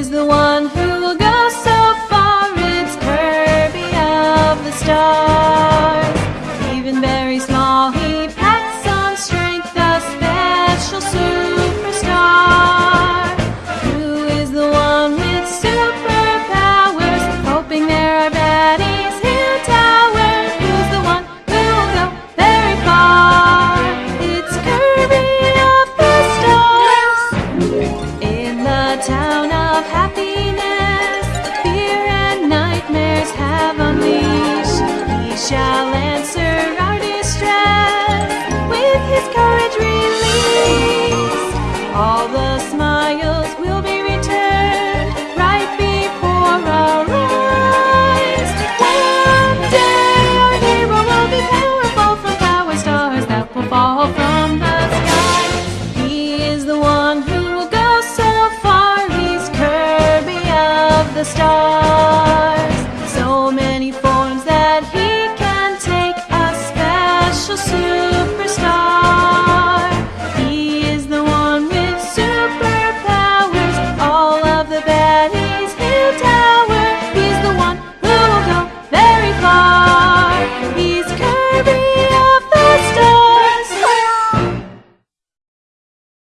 is the one town of happiness, the stars.